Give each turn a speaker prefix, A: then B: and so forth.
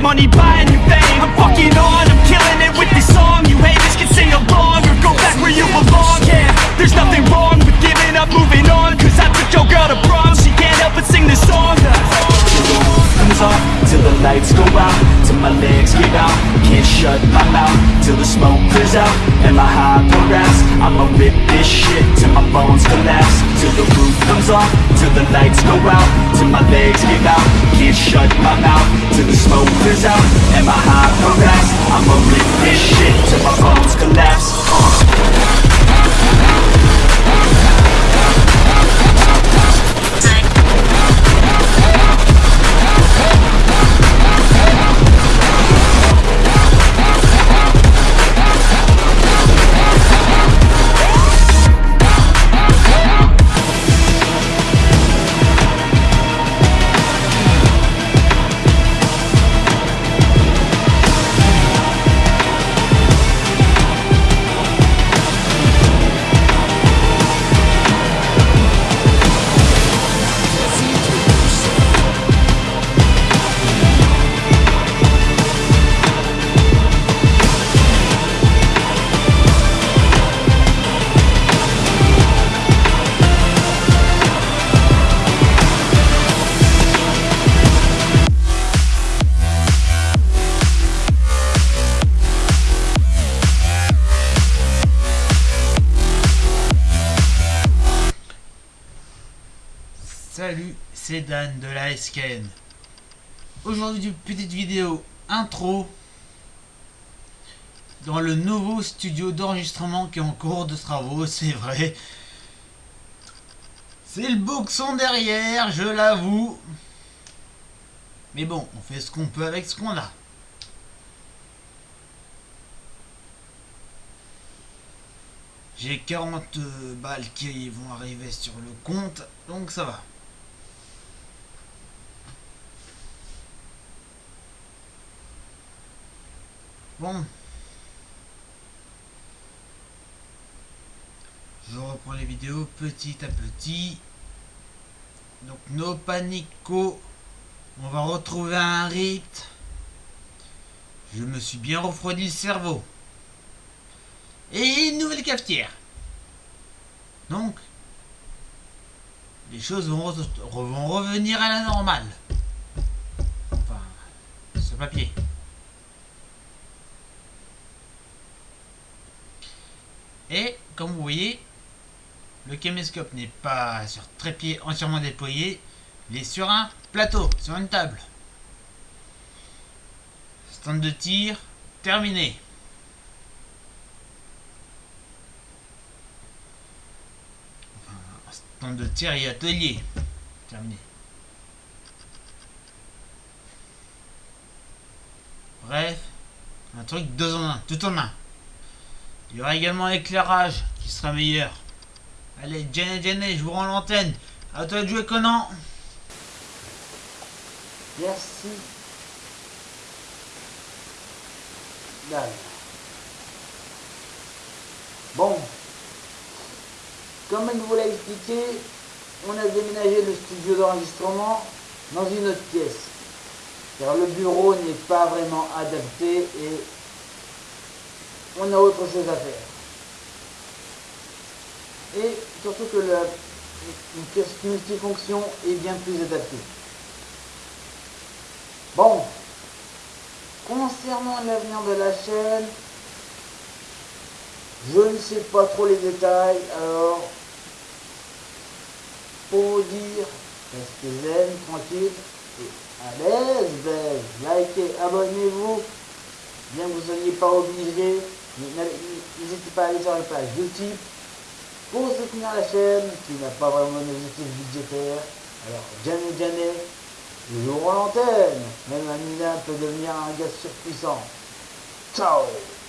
A: money buying you fame. I'm fucking on, I'm killing it with this song. You haters can sing along or go back where you belong. Yeah, there's nothing wrong with giving up, moving on. Cause I took your girl to prom, she can't help but sing this song. Comes off till the lights go out till my legs give out. Can't shut my mouth till the smoke clears out. And my high progress I'ma rip this shit till my bones collapse. Till the roof comes off till the lights go out till my legs give out. Can't shut my mouth till the smoke clears out. And my high progress I'ma rip this shit till my bones collapse. uh.
B: Salut, c'est Dan de la SKN. Aujourd'hui, une petite vidéo intro dans le nouveau studio d'enregistrement qui est en cours de travaux, c'est vrai. C'est le boxon derrière, je l'avoue. Mais bon, on fait ce qu'on peut avec ce qu'on a. J'ai 40 balles qui vont arriver sur le compte, donc ça va. Bon. Je reprends les vidéos petit à petit. Donc, no panico. On va retrouver un rythme. Je me suis bien refroidi le cerveau. Et une nouvelle cafetière. Donc, les choses vont, re- vont revenir à la normale. Enfin, ce papier. Et, comme vous voyez, le caméscope n'est pas sur trépied entièrement déployé, il est sur un plateau, sur une table. Stand de tir, terminé. Enfin, stand de tir et atelier, terminé. Bref, un truc deux en un, tout en un. Il y aura également l'éclairage qui sera meilleur. Allez, Jenny, Jenny, je vous rends l'antenne. À toi de jouer, Conan.
C: Merci. Bon. Comme je vous l'ai expliqué, on a déménagé le studio d'enregistrement dans une autre pièce. Car le bureau n'est pas vraiment adapté et on a autre chose à faire. Et surtout que la, pièce multifonction est bien plus adaptée. Bon, concernant l'avenir de la chaîne, je ne sais pas trop les détails, alors pour vous dire, restez zen, tranquille et à l'aise, ben, likez, abonnez-vous, bien que vous ne soyez pas n'hésitez pas à aller sur la page YouTube pour soutenir la chaîne qui n'a pas vraiment d'objectif budgétaire. Alors, jamais, jamais, jour à l'antenne, même un Milan peut devenir un gars surpuissant. Ciao